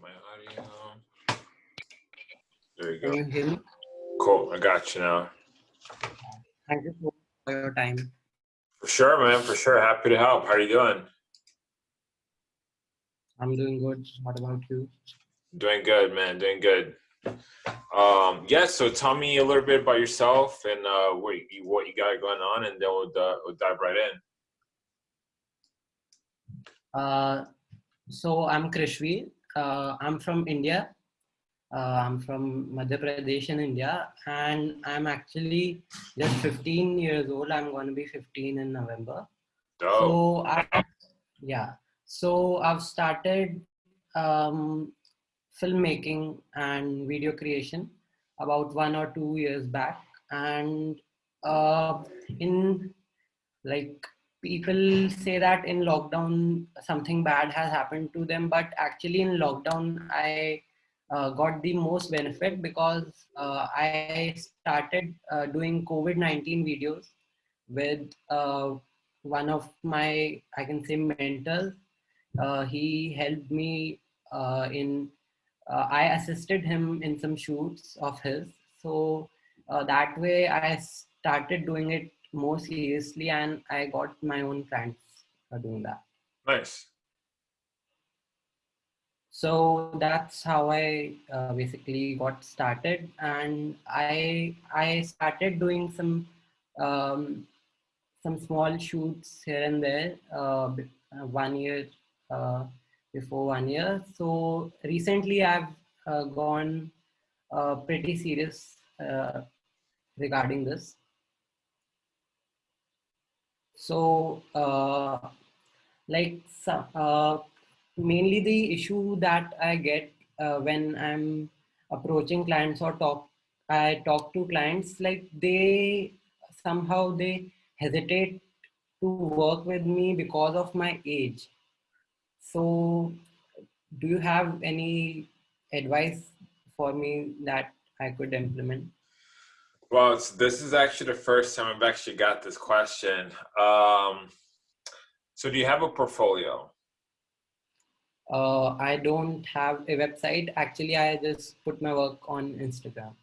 my audio. There you Can go. you hear me? Cool. I got you now. Thank you for your time. For sure, man. For sure. Happy to help. How are you doing? I'm doing good. What about you? Doing good, man. Doing good. Um, yeah. So tell me a little bit about yourself and uh, what you what you got going on, and then we'll, uh, we'll dive right in. Uh, so I'm Krishvi. Uh, I'm from India. Uh, I'm from Madhya Pradesh in India, and I'm actually just 15 years old. I'm going to be 15 in November. Dope. So I, yeah. So I've started um, filmmaking and video creation about one or two years back, and uh, in like people say that in lockdown something bad has happened to them, but actually in lockdown I uh, got the most benefit because uh, I started uh, doing COVID 19 videos with uh, one of my, I can say, mentors. Uh, he helped me uh, in, I assisted him in some shoots of his. So that way I started doing it more seriously and I got my own clients for doing that. Nice. so that's how i uh, basically got started and i i started doing some um, some small shoots here and there uh, uh, one year uh, before one year so recently i've uh, gone uh, pretty serious uh, regarding this so uh, like uh, mainly the issue that I get uh, when I'm approaching clients or talk, I talk to clients like they somehow they hesitate to work with me because of my age. So, do you have any advice for me that I could implement? Well, it's, this is actually the first time I've actually got this question. Um, so, do you have a portfolio? Uh, I don't have a website. Actually, I just put my work on Instagram.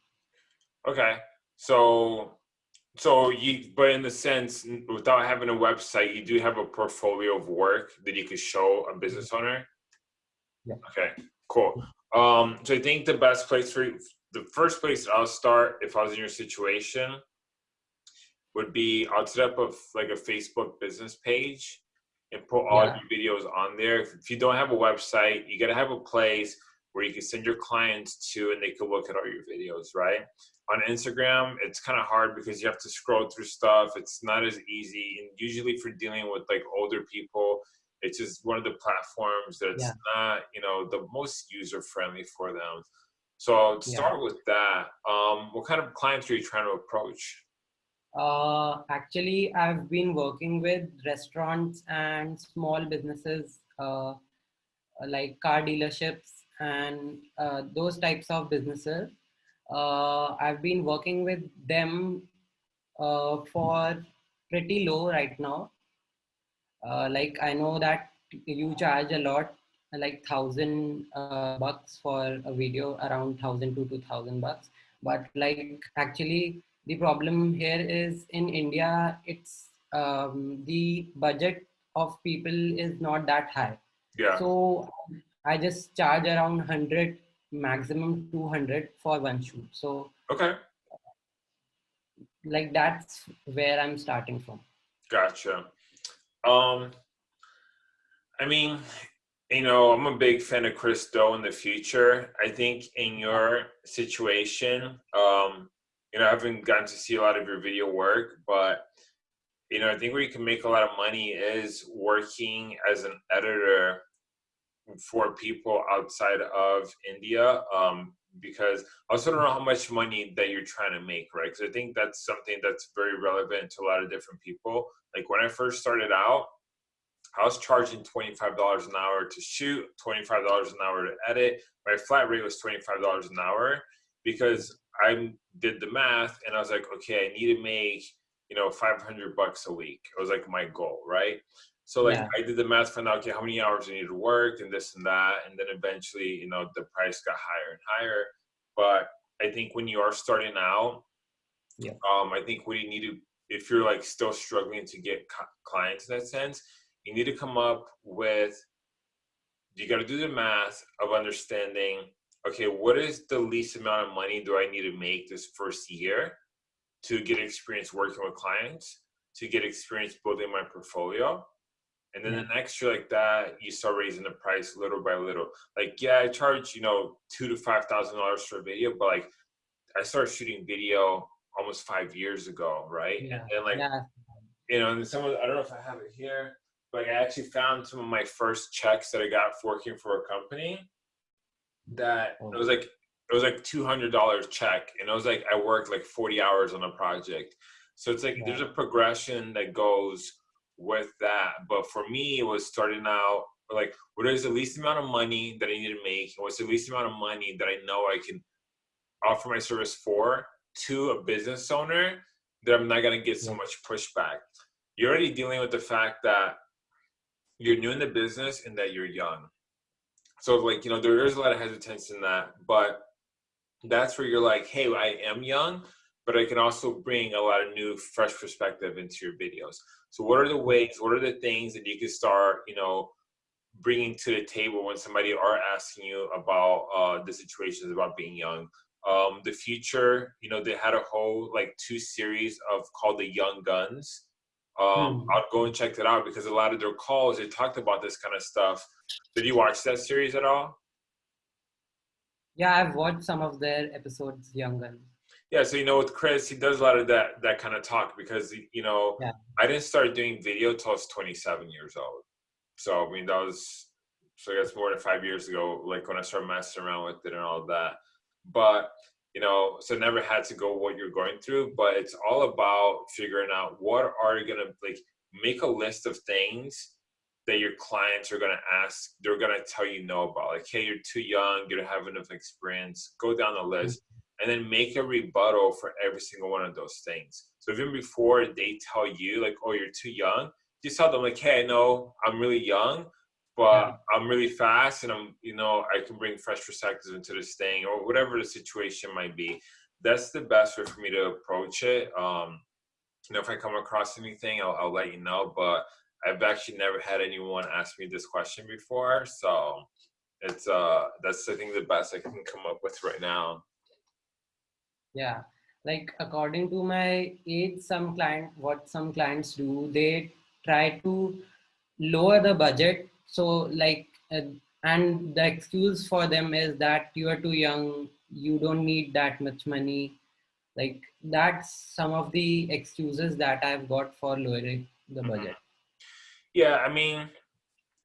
Okay. So, so you, but in the sense, without having a website, you do have a portfolio of work that you could show a business owner. Yeah. Okay. Cool. Um, so I think the best place for the first place I'll start if I was in your situation would be I'll set up a like a Facebook business page and put all Yeah. your videos on there. If if you don't have a website, you gotta have a place where you can send your clients to and they can look at all your videos, right? On Instagram, it's kind of hard because you have to scroll through stuff. It's not as easy. And usually for dealing with like older people, it's just one of the platforms that's Yeah. not, you know, the most user friendly for them. So to Yeah. start with that, um, what kind of clients are you trying to approach? Uh, actually, I've been working with restaurants and small businesses uh, like car dealerships and uh, those types of businesses. Uh, I've been working with them uh, for pretty low right now. Uh, like I know that you charge a lot, like thousand uh, bucks for a video, around thousand to two thousand bucks. But like actually, the problem here is in India, it's um, the budget of people is not that high. Yeah. So I just charge around hundred, maximum two hundred for one shoot. So Okay. like that's where I'm starting from. Gotcha. Um, I mean, you know, I'm a big fan of Chris Do in the Futur. I think in your situation, um, you know, I haven't gotten to see a lot of your video work, but you know, I think where you can make a lot of money is working as an editor for people outside of India. Um, because I also don't know how much money that you're trying to make, right? Because I think that's something that's very relevant to a lot of different people. Like when I first started out, I was charging $25 an hour to shoot, $25 an hour to edit. My flat rate was $25 an hour because I did the math and I was like, okay, I need to make, you know, 500 bucks a week. It was like my goal, right? So like Yeah. I did the math, found out okay how many hours I need to work and this and that, and then eventually you know the price got higher and higher. But I think when you are starting out, Yeah. um, I think what you need to if you're like still struggling to get clients in that sense, you need to come up with you got to do the math of understanding okay what is the least amount of money do i need to make this first year to get experience working with clients to get experience building my portfolio? And then the mm-hmm. next year like that you start raising the price little by little. Like yeah i charge you know two to five thousand dollars for a video but like i started shooting video almost five years ago right? Yeah. and then like yeah. you know, and some of I don't know if I have it here, but I actually found some of my first checks that I got for working for a company that Oh. it was like it was like two hundred dollars check, and it was like I worked like forty hours on a project. So it's like there's a progression that goes with that. But for me, it was starting out like what is the least amount of money that I need to make, and what's the least amount of money that I know I can offer my service for to a business owner that I'm not gonna get so much pushback. You're already dealing with the fact that you're new in the business and that you're young. So like, you know, there is a lot of hesitance in that, but that's where you're like, hey, I am young, but I can also bring a lot of new, fresh perspective into your videos. So what are the ways, what are the things that you can start, you know, bringing to the table when somebody are asking you about uh, the situations about being young? um, the Futur you know they had a whole like two series of called the young guns um, Hmm. i'll go and check that out because a lot of their calls they talked about this kind of stuff did you watch that series at all Yeah, I've watched some of their episodes, Young Guns. yeah so you know with chris he does a lot of that that kind of talk because you know Yeah. i didn't start doing video till i was 27 years old so i mean that was so that's more than five years ago like when i started messing around with it and all that but you know so never had to go what you're going through but it's all about figuring out what are you gonna like make a list of things that your clients are gonna ask they're gonna tell you no about like hey you're too young you don't have enough experience go down the mm-hmm. list and then make a rebuttal for every single one of those things. So even before they tell you like oh you're too young just tell them like hey i know i'm really young but Yeah. I'm really fast and I'm, you know, I can bring fresh perspectives into this thing or whatever the situation might be. That's the best way for me to approach it. Um, you know, if I come across anything, I'll, I'll let you know. But I've actually never had anyone ask me this question before, so it's uh, that's I think the best I can come up with right now. Yeah, like according to my age, some client, what some clients do, they try to lower the budget. So like, uh, and the excuse for them is that you are too young, you don't need that much money. Like that's some of the excuses that I've got for lowering the Mhm. budget. Yeah, I mean,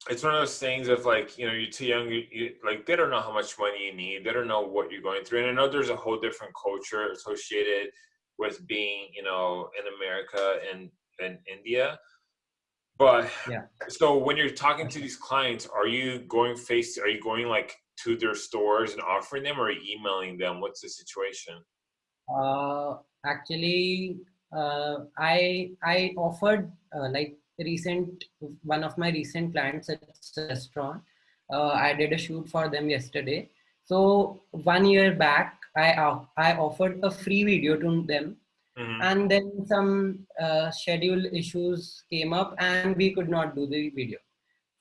it's one of those things of like, you know, you're too young, you, you, like they don't know how much money you need. They don't know what you're going through. And I know there's a whole different culture associated with being, you know, in America and, in India. But Yeah. so when you're talking to these clients, are you going face, are you going like to their stores and offering them or are you emailing them? What's the situation? Uh, actually, uh, I I offered uh, like recent one of my recent clients at a restaurant. Uh, I did a shoot for them yesterday. So one year back, I uh, I offered a free video to them, Mhm. and then some uh, schedule issues came up, and we could not do the video.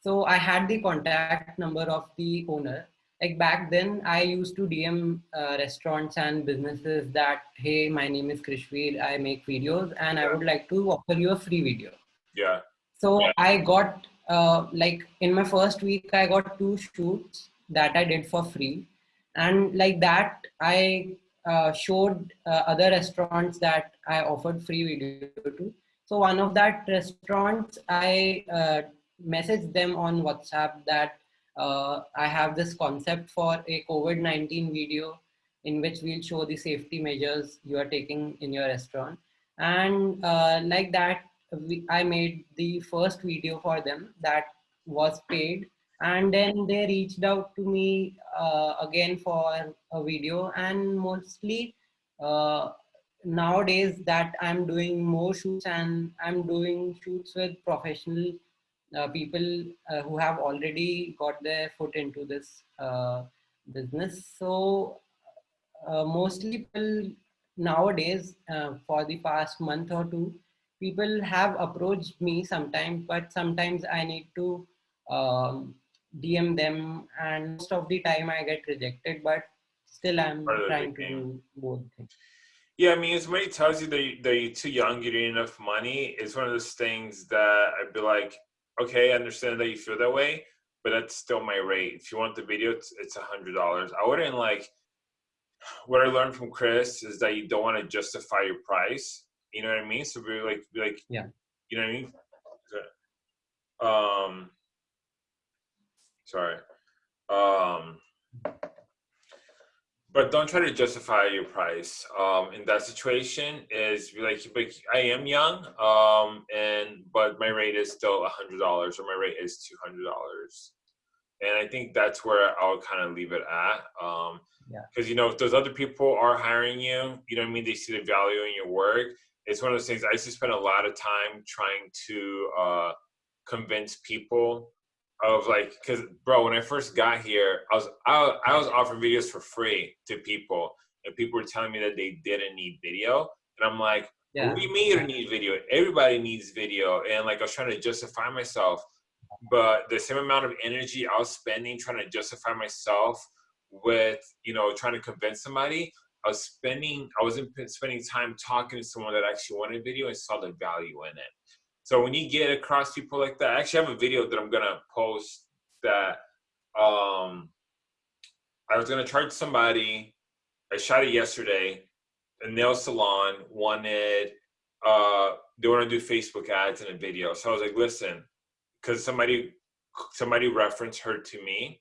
So I had the contact number of the owner. Like back then, I used to DM uh, restaurants and businesses that, hey, my name is Krishveer, I make videos, and I would like to offer you a free video. Yeah. So Yeah. I got uh, like in my first week, I got two shoots that I did for free, and like that, I uh, showed uh, other restaurants that I offered free video to. So one of that restaurants, I uh, messaged them on WhatsApp that uh, I have this concept for a COVID-19 video in which we'll show the safety measures you are taking in your restaurant. And uh, like that, we, I made the first video for them that was paid. And then they reached out to me uh, again for a video and mostly uh, nowadays that I'm doing more shoots and I'm doing shoots with professional uh, people uh, who have already got their foot into this uh, business. So uh, mostly people nowadays, for the past month or two, people have approached me sometimes, but sometimes I need to um, DM them, and most of the time I get rejected. But still, I'm Part of the trying to do both things. Yeah, I mean, if somebody tells you that, you, that you're too young, you don't need enough money, it's one of those things that I'd be like, okay, I understand that you feel that way, but that's still my rate. If you want the video, it's it's a hundred dollars. I wouldn't like. What I learned from Chris is that you don't want to justify your price. You know what I mean? So be like, be like, Yeah. You know what I mean? Um. Sorry. Um but don't try to justify your price um, in that situation is like, like i am young um, and but my rate is still a hundred dollars or my rate is two hundred dollars and i think that's where i'll kind of leave it at um, Yeah. because you know if those other people are hiring you you know what i mean they see the value in your work it's one of those things i used to spend a lot of time trying to uh, convince people of like because bro when i first got here i was I, I was offering videos for free to people and people were telling me that they didn't need video and i'm like Yeah. what do you mean you don't need video everybody needs video and like i was trying to justify myself but the same amount of energy i was spending trying to justify myself with you know trying to convince somebody i was spending i wasn't spending time talking to someone that actually wanted video and saw the value in it so when you get across people like that, I actually have a video that I'm gonna post that um I was gonna charge somebody. I shot it yesterday. A nail salon wanted uh they want to do Facebook ads in a video. So I was like, listen, because somebody somebody referenced her to me,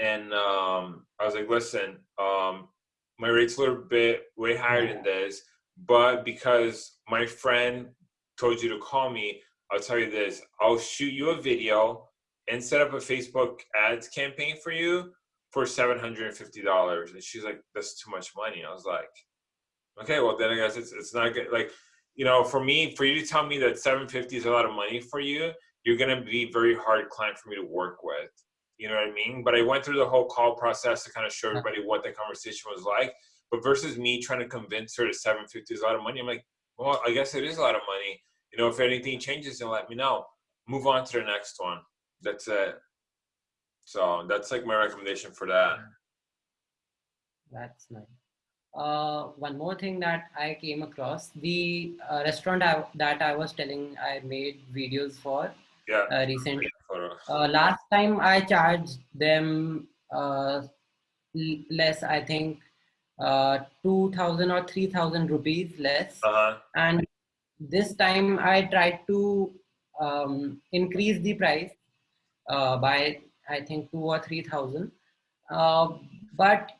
and um I was like, listen, um my rate's a little bit way higher than this, but because my friend told you to call me, I'll tell you this. I'll shoot you a video and set up a Facebook ads campaign for you for seven hundred and fifty dollars. And she's like, "That's too much money." I was like, "Okay, well then I guess it's it's not good." Like, you know, for me, for you to tell me that seven fifty is a lot of money for you, you're gonna be very hard client for me to work with. You know what I mean? But I went through the whole call process to kind of show everybody what the conversation was like. But versus me trying to convince her that seven fifty is a lot of money, I'm like, well, I guess it is a lot of money. You know, if anything changes, then let me know. Move on to the next one. That's it. So that's like my recommendation for that. That's nice. Uh, one more thing that I came across the uh, restaurant I, that I was telling I made videos for Yeah. uh, recently. Uh, last time I charged them uh, l- less, I think uh, 2000 or 3000 rupees less. Uh huh. And this time I tried to um, increase the price uh, by I think two or three thousand. Uh, but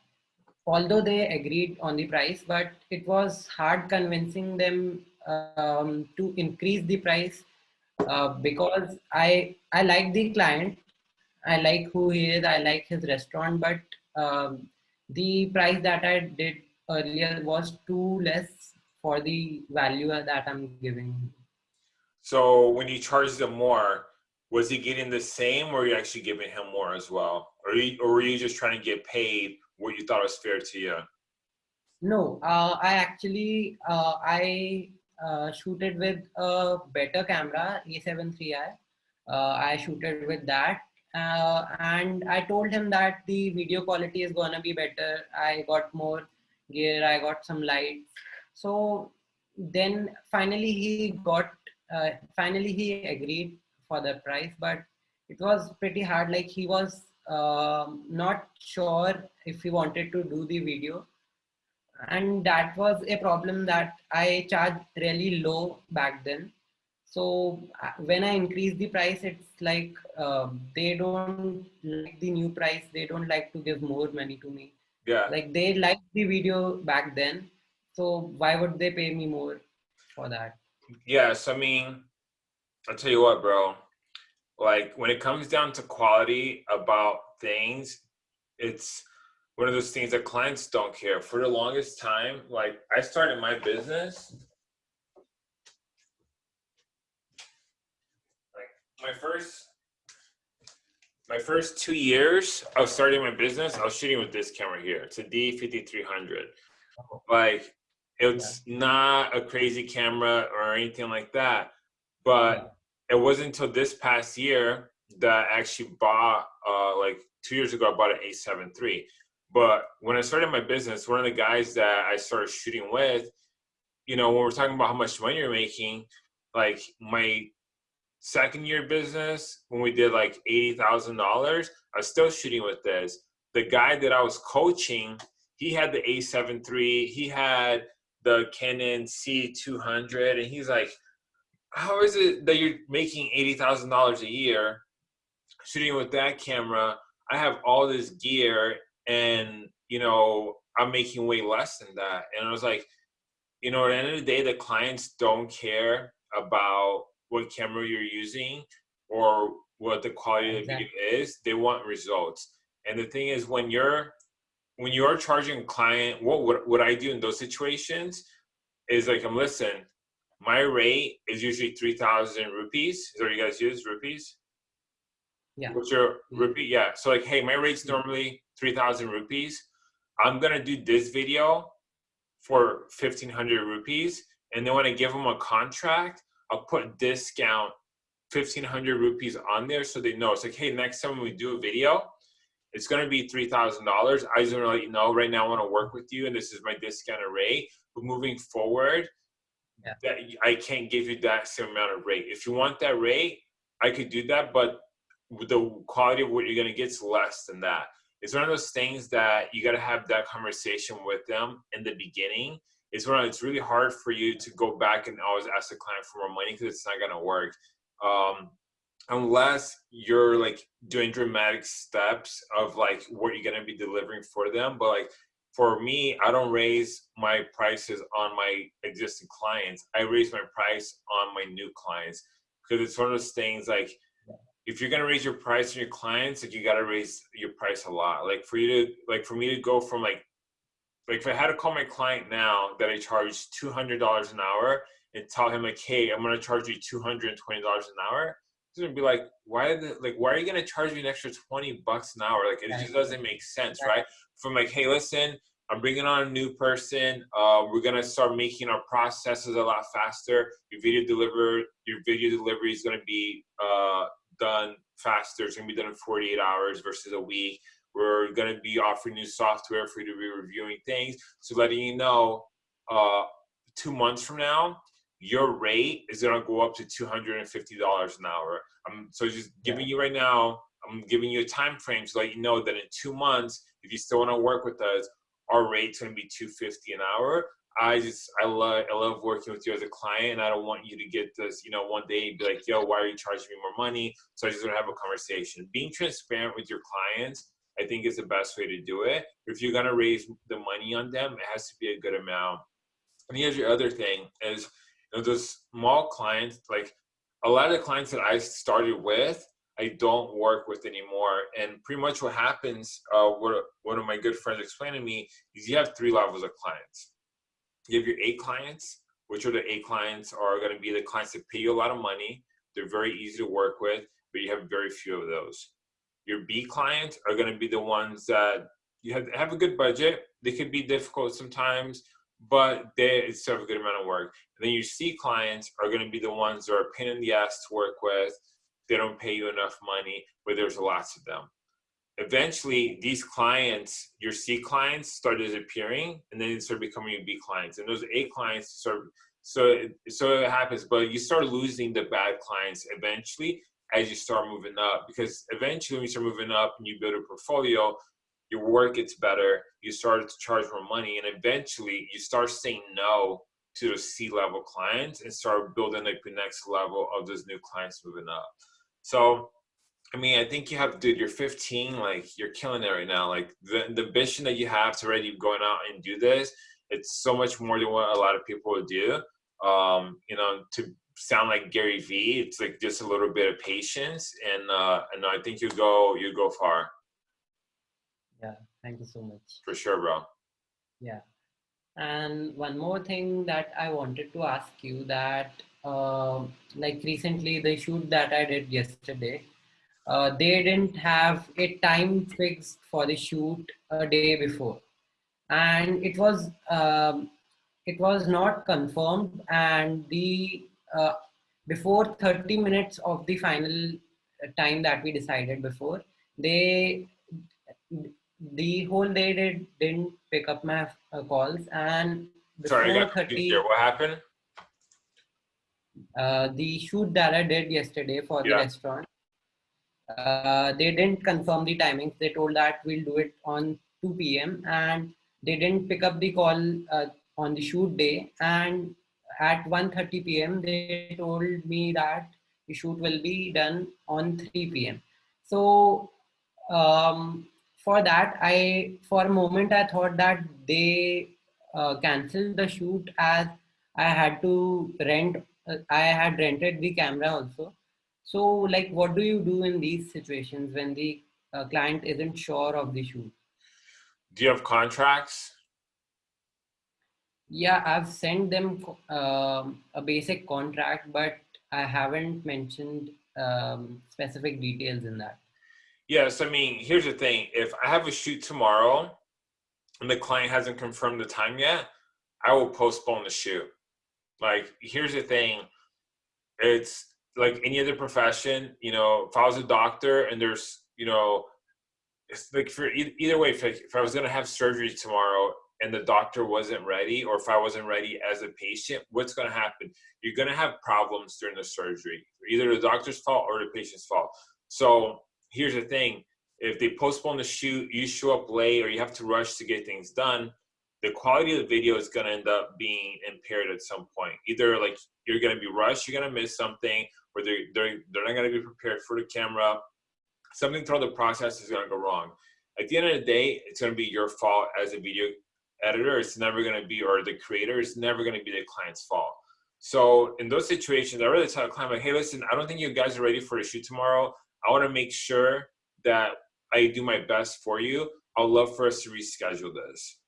although they agreed on the price, but it was hard convincing them um, to increase the price uh, because I I like the client, I like who he is, I like his restaurant, but um, the price that I did earlier was too less for the value that I'm giving. So when you charge them more, was he getting the same, or were you actually giving him more as well, or you, or were you just trying to get paid what you thought was fair to you? No, uh, I actually uh, I uh, shooted with a better camera, A7 III. Uh, I shooted with that, uh, and I told him that the video quality is gonna be better. I got more gear, I got some lights. So then finally he got, uh, finally he agreed for the price, but it was pretty hard. Like he was um not sure if he wanted to do the video and that was a problem that i charged really low back then so uh, when i increase the price it's like uh, they don't like the new price they don't like to give more money to me Yeah. like they liked the video back then so why would they pay me more for that Yes, I mean, I'll tell you what, bro. Like when it comes down to quality about things, it's one of those things that clients don't care. For the longest time, like I started my business. Like my first my first two years of starting my business, I was shooting with this camera here. It's a D5300. Oh. Like it's not a crazy camera or anything like that, but it wasn't until this past year that I actually bought uh, like two years ago. I bought an A7 III. But when I started my business, one of the guys that I started shooting with, you know, when we're talking about how much money you're making, like my second year business, when we did like $80,000, I was still shooting with this. The guy that I was coaching, he had the A7 III, he had the Canon C200, and he's like, how is it that you're making $80,000 a year shooting with that camera? I have all this gear and, you know, I'm making way less than that. And I was like, you know, at the end of the day, the clients don't care about what camera you're using or what the quality of the video is. They want results. And the thing is, when you're when you're charging a client, what what, what I do in those situations is like, I'm listen, my rate is usually 3,000 rupees. Is what you guys use, rupees? Yeah. What's your mm-hmm. rupee? Yeah. So like, hey, my rate's mm-hmm. normally 3,000 rupees. I'm going to do this video for 1,500 rupees. And then when I give them a contract, I'll put discount 1,500 rupees on there so they know. It's like, hey, next time we do a video, it's going to be $3,000. I just want to let you know right now I want to work with you and this is my discount rate. But moving forward, yeah. that I can't give you that same amount of rate. If you want that rate, I could do that, but the quality of what you're going to get is less than that. It's one of those things that you got to have that conversation with them in the beginning. It's one. It's really hard for you to go back and always ask the client for more money because it's not going to work. Um, unless you're like doing dramatic steps of like what you're going to be delivering for them but like for me i don't raise my prices on my existing clients i raise my price on my new clients because it's one of those things like if you're gonna raise your price on your clients, like you gotta raise your price a lot. Like for you to like for me to go from like like if I had to call my client now that I charge two hundred dollars an hour and tell him like, hey, I'm gonna charge you two hundred and twenty dollars an hour, he's gonna be like, why the like why are you gonna charge me an extra twenty bucks an hour? Like it just doesn't make sense, right? From like, hey, listen, I'm bringing on a new person. Uh, we're gonna start making our processes a lot faster. Your video deliver, your video delivery is gonna be uh, done faster. It's gonna be done in 48 hours versus a week. We're gonna be offering new software for you to be reviewing things. So letting you know, uh, two months from now, your rate is gonna go up to $250 an hour. Um, so just giving yeah. you right now, I'm giving you a time frame to let you know that in two months, if you still wanna work with us, our rate's gonna be 250 an hour. I just I love I love working with you as a client. I don't want you to get this, you know, one day be like, yo, why are you charging me more money? So I just want to have a conversation. Being transparent with your clients, I think is the best way to do it. If you're gonna raise the money on them, it has to be a good amount. And here's your other thing is you know, those small clients, like a lot of the clients that I started with, I don't work with anymore. And pretty much what happens, uh, what one of my good friends explained to me, is you have three levels of clients you have your A clients, which are the A clients are to be the clients that pay you a lot of money. They're very easy to work with, but you have very few of those. Your B clients are going to be the ones that you have, have a good budget. They could be difficult sometimes, but they have a good amount of work. And then your C clients are going to be the ones that are pain in the ass to work with. They don't pay you enough money, but there's lots of them eventually these clients, your C clients start disappearing and then they start becoming your B clients and those A clients start, so, so it happens, but you start losing the bad clients eventually as you start moving up because eventually when you start moving up and you build a portfolio, your work gets better, you start to charge more money and eventually you start saying no to those C level clients and start building like the next level of those new clients moving up. So I mean, I think you have, dude, you're 15, like you're killing it right now. Like the, the ambition that you have to already going out and do this, it's so much more than what a lot of people would do. Um, you know, to sound like Gary Vee, it's like just a little bit of patience and, uh, and I think you go, you go far. Yeah. Thank you so much. For sure, bro. Yeah. And one more thing that I wanted to ask you that uh, like recently the shoot that I did yesterday, uh, they didn't have a time fixed for the shoot a day before, and it was um, it was not confirmed, and the uh, before 30 minutes of the final time that we decided before, they the whole day they didn't pick up my uh, calls and Sorry, I got 30 here. What happened? uh, the shoot that I did yesterday for the restaurant, uh, they didn't confirm the timings. They told that we'll do it on 2 p.m. and they didn't pick up the call uh, on the shoot day. And at 1:30 p.m. they told me that the shoot will be done on 3 p.m. So um, for that, I for a moment I thought that they uh, canceled the shoot as I had to rent. Uh, I had rented the camera also. So, like, what do you do in these situations when the uh, client isn't sure of the shoot? Do you have contracts? Yeah, I've sent them um, a basic contract, but I haven't mentioned um, specific details in that. Yes, I mean, here's the thing. If I have a shoot tomorrow and the client hasn't confirmed the time yet, I will postpone the shoot. Like, here's the thing. It's like any other profession, you know, if I was a doctor and there's, you know, it's like for either way, if I was going to have surgery tomorrow and the doctor wasn't ready, or if I wasn't ready as a patient, what's going to happen? You're going to have problems during the surgery, either the doctor's fault or the patient's fault. So here's the thing if they postpone the shoot, you show up late, or you have to rush to get things done, the quality of the video is going to end up being impaired at some point. Either like you're going to be rushed, you're going to miss something, or they're, they're, they're not going to be prepared for the camera. Something throughout the process is going to go wrong. At the end of the day, it's going to be your fault as a video editor. It's never going to be, or the creator, it's never going to be the client's fault. So in those situations, I really tell the client, like, hey, listen, I don't think you guys are ready for a shoot tomorrow. I want to make sure that I do my best for you. I'd love for us to reschedule this.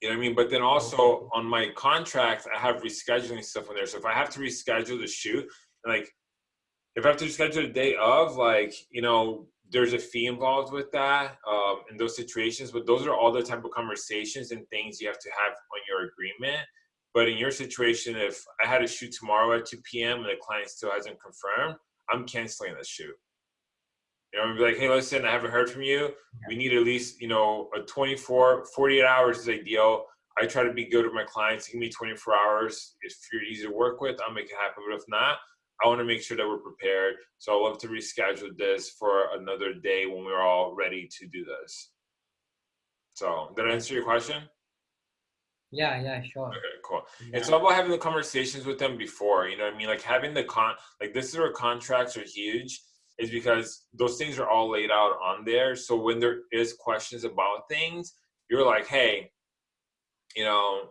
You know what I mean? But then also on my contract, I have rescheduling stuff on there. So if I have to reschedule the shoot, like if I have to reschedule the day of, like, you know, there's a fee involved with that um, in those situations. But those are all the type of conversations and things you have to have on your agreement. But in your situation, if I had a shoot tomorrow at 2 p.m. and the client still hasn't confirmed, I'm canceling the shoot. You know, I'm be like, hey, listen, I haven't heard from you. We need at least, you know, a 24, 48 hours is ideal. I try to be good with my clients. Give me 24 hours. If you're easy to work with, I'll make it happen. But if not, I want to make sure that we're prepared. So I'd love to reschedule this for another day when we're all ready to do this. So did I answer your question? Yeah, yeah, sure. Okay, cool. Yeah. It's all about having the conversations with them before, you know what I mean? Like having the con, like this is where contracts are huge, is because those things are all laid out on there. So when there is questions about things, you're like, hey, you know,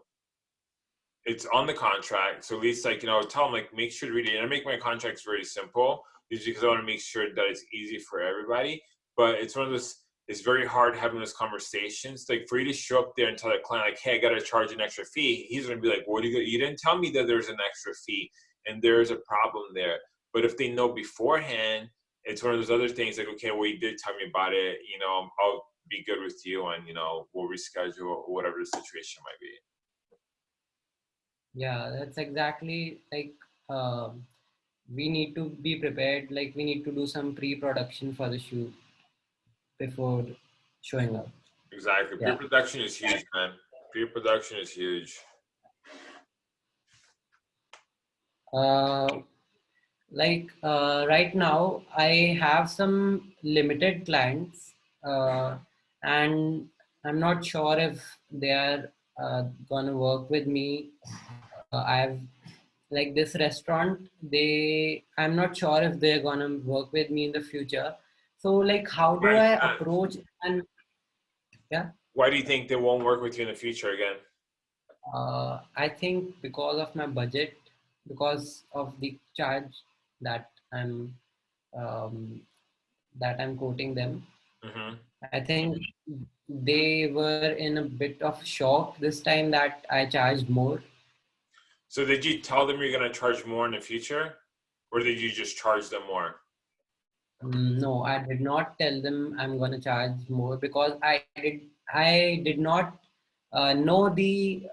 it's on the contract. So at least like, you know, tell them like, make sure to read it. And I make my contracts very simple just because I want to make sure that it's easy for everybody. But it's one of those, it's very hard having those conversations. Like for you to show up there and tell the client, like, hey, I got to charge an extra fee. He's going to be like, what do you, you didn't tell me that there's an extra fee and there's a problem there. But if they know beforehand, it's one of those other things like, okay, well, you did tell me about it. You know, I'll be good with you and, you know, we'll reschedule or whatever the situation might be. Yeah, that's exactly like um, we need to be prepared. Like we need to do some pre-production for the shoot before showing up. Exactly. Yeah. Pre-production is huge, man. Pre-production is huge. Uh, like uh, right now, I have some limited clients, uh, and I'm not sure if they are uh, gonna work with me. Uh, I've like this restaurant. They, I'm not sure if they're gonna work with me in the future. So, like, how do I uh, approach and yeah? Why do you think they won't work with you in the future again? Uh, I think because of my budget, because of the charge that I'm um, that I'm quoting them, hmm I think they were in a bit of shock this time that I charged more. So did you tell them you're going to charge more in the future, or did you just charge them more? Mm, no, I did not tell them I'm going to charge more because I did I did not uh, know the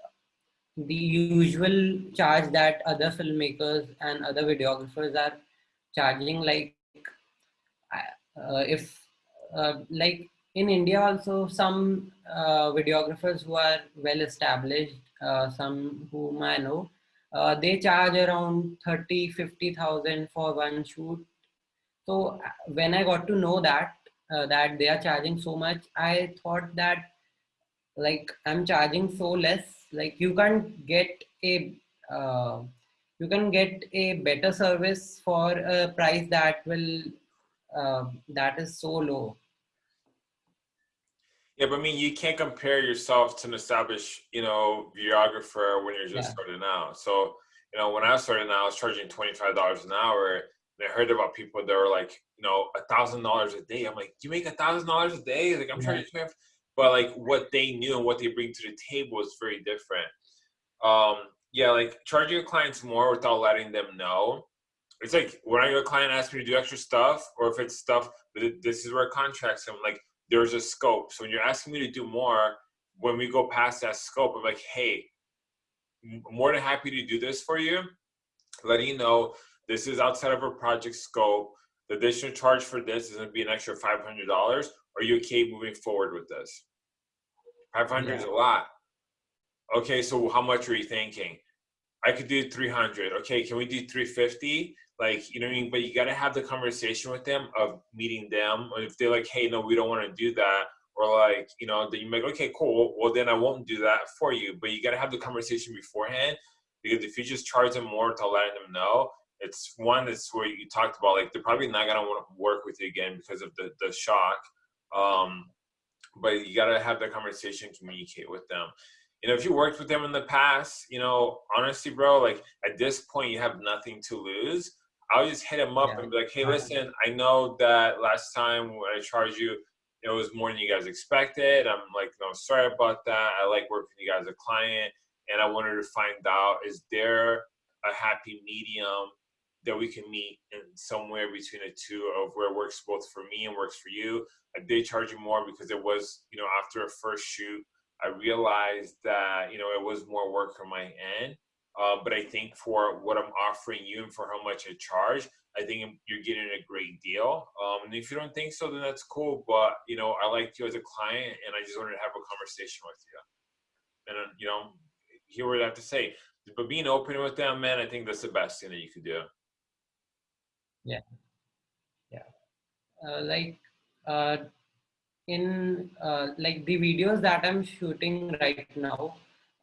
the usual charge that other filmmakers and other videographers are charging like uh, if uh, like in India also some uh, videographers who are well established, uh, some whom I know, uh, they charge around 30, 50,000 for one shoot. So uh, when I got to know that, uh, that they are charging so much, I thought that like I'm charging so less, like you can't get a, you can get a better service for a price that will, that is so low yeah, but I mean, you can't compare yourself to an established, you know, videographer when you're just yeah. starting out. So, you know, when I started out, I was charging twenty five dollars an hour. And I heard about people that were like, you know, a thousand dollars a day. I'm like, you make a thousand dollars a day? Like, I'm yeah. charging twenty. But like, what they knew and what they bring to the table is very different. Um, yeah, like charging your clients more without letting them know. It's like when I your client asks me to do extra stuff, or if it's stuff, but this is where contracts. I'm like, there's a scope. So when you're asking me to do more, when we go past that scope, I'm like, hey, more than happy to do this for you. Letting you know this is outside of our project scope. The additional charge for this is going to be an extra $500. Are you okay moving forward with this? 500 yeah. is a lot. Okay, so how much are you thinking? I could do 300. Okay, can we do 350? Like you know what I mean. But you got to have the conversation with them of meeting them. Or if they're like, hey, no, we don't want to do that, or like you know, then you make okay, cool. Well, then I won't do that for you. But you got to have the conversation beforehand because if you just charge them more to letting them know, it's one that's where you talked about like they're probably not gonna want to work with you again because of the the shock. Um, but you gotta have that conversation, communicate with them. You know, if you worked with them in the past, you know, honestly, bro, like at this point, you have nothing to lose. I'll just hit him up yeah. and be like, hey, listen, I know that last time when I charged you, it was more than you guys expected. I'm like, no, sorry about that. I like working with you guys as a client. And I wanted to find out, is there a happy medium that we can meet in somewhere between the two of where it works both for me and works for you? I did charge you more because it was, you know, after a first shoot, I realized that, you know, it was more work on my end. Uh, but I think for what I'm offering you and for how much I charge, I think you're getting a great deal. Um, and if you don't think so, then that's cool. But you know, I like you as a client, and I just wanted to have a conversation with you, and uh, you know, hear what I have to say. But being open with them, man, I think that's the best thing that you could do. Yeah, yeah. Uh, like uh, in uh, like the videos that I'm shooting right now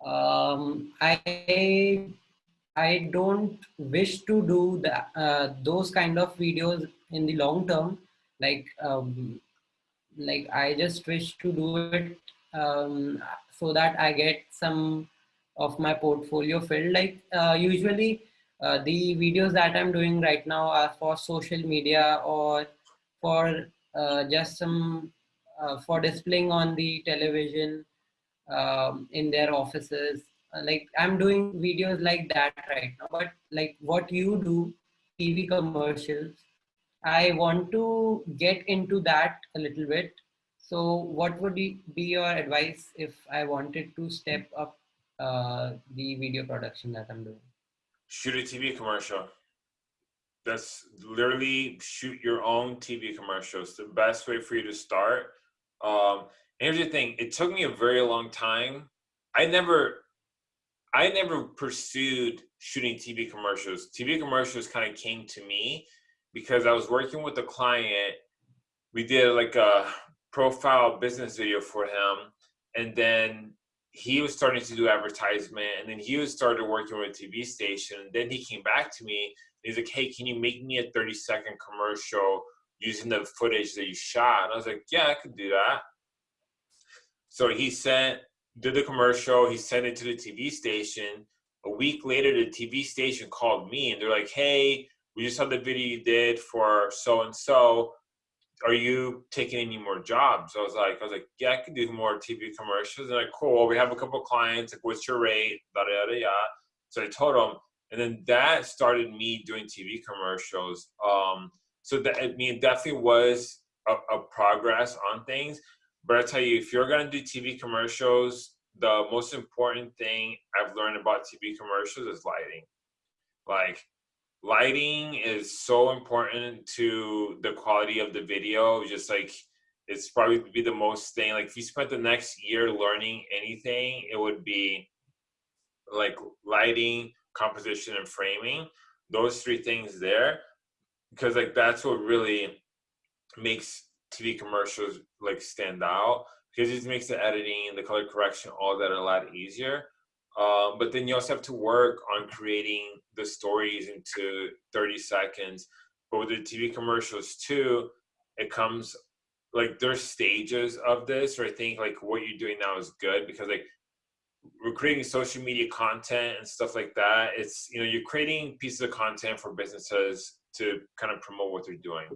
um, I I don't wish to do that uh, those kind of videos in the long term. Like um, like I just wish to do it um, so that I get some of my portfolio filled. Like uh, usually uh, the videos that I'm doing right now are for social media or for uh, just some uh, for displaying on the television um, in their offices. Uh, like i'm doing videos like that right now but like what you do tv commercials i want to get into that a little bit. So what would be your advice if i wanted to step up uh, the video production that i'm doing? Shoot a tv commercial. That's literally shoot your own tv commercials. The best way for you to start um, here's the thing it took me a very long time. I never i never pursued shooting tv commercials. Tv commercials kind of came to me because i was working with a client. We did like a profile business video for him and then he was starting to do advertisement and then he was started working with a tv station and then he came back to me he's like hey can you make me a 30 second commercial using the footage that you shot? And i was like yeah i could do that so he sent, did the commercial, he sent it to the TV station. A week later, the TV station called me and they're like, hey, we just saw the video you did for so and so. Are you taking any more jobs? I was like, I was like, yeah, I could do more TV commercials. And like, cool. We have a couple clients. Like, what's your rate? Da da da. So I told him, and then that started me doing TV commercials. Um, so that I mean, it definitely was a, a progress on things. But I tell you, if you're gonna do TV commercials, the most important thing I've learned about TV commercials is lighting. Like lighting is so important to the quality of the video. Just like it's probably be the most thing. Like if you spent the next year learning anything, it would be like lighting, composition, and framing. Those three things there, because like that's what really makes TV commercials like stand out because it makes the editing, the color correction, all that a lot easier. Um, but then you also have to work on creating the stories into 30 seconds. But with the TV commercials too, it comes like there's stages of this, or I think like what you're doing now is good because like we're creating social media content and stuff like that. It's you know you're creating pieces of content for businesses to kind of promote what they're doing.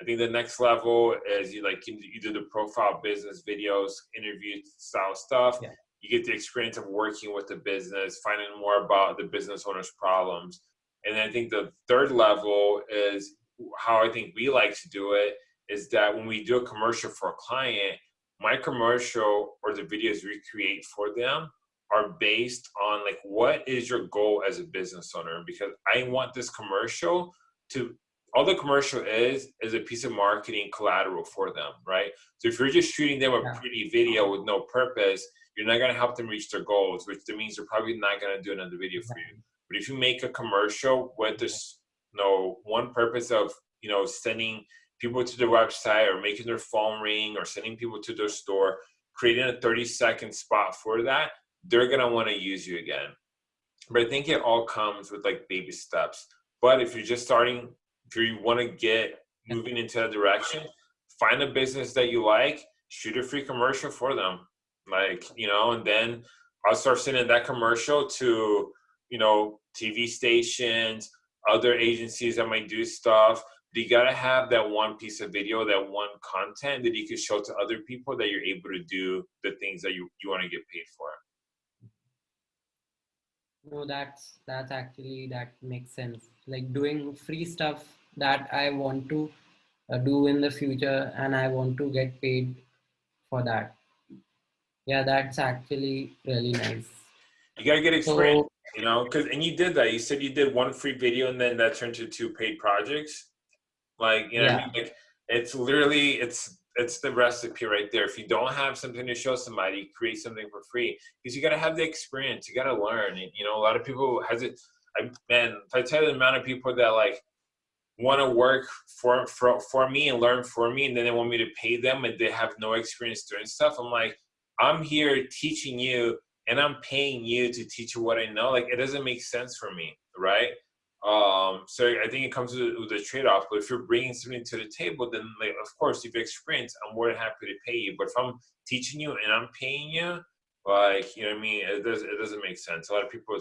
I think the next level is you like you do the profile business videos, interview style stuff. Yeah. You get the experience of working with the business, finding more about the business owner's problems. And I think the third level is how I think we like to do it is that when we do a commercial for a client, my commercial or the videos we create for them are based on like what is your goal as a business owner because I want this commercial to all the commercial is is a piece of marketing collateral for them, right? So if you're just shooting them a yeah. pretty video with no purpose, you're not gonna help them reach their goals, which means they're probably not gonna do another video for you. But if you make a commercial with this, you know, one purpose of you know sending people to their website or making their phone ring or sending people to their store, creating a 30 second spot for that, they're gonna want to use you again. But I think it all comes with like baby steps. But if you're just starting if you want to get moving into that direction, find a business that you like, shoot a free commercial for them. Like, you know, and then I'll start sending that commercial to, you know, TV stations, other agencies that might do stuff. But you gotta have that one piece of video, that one content that you can show to other people that you're able to do the things that you, you want to get paid for. No, that's that's actually that makes sense. Like doing free stuff that I want to uh, do in the future and I want to get paid for that. Yeah, that's actually really nice. You gotta get experience, so, you know, because and you did that. You said you did one free video and then that turned to two paid projects. Like you know, yeah. I mean? like it's literally it's it's the recipe right there. If you don't have something to show somebody, create something for free because you got to have the experience. You got to learn. You know, a lot of people has it. I man, if I tell you the amount of people that like want to work for, for for me and learn for me and then they want me to pay them and they have no experience doing stuff i'm like i'm here teaching you and i'm paying you to teach you what i know. Like it doesn't make sense for me right? Um so i think it comes with, with a trade-off but if you're bringing something to the table then like of course if you experience i'm more than happy to pay you but if i'm teaching you and i'm paying you like you know what i mean? It does it doesn't make sense. A lot of people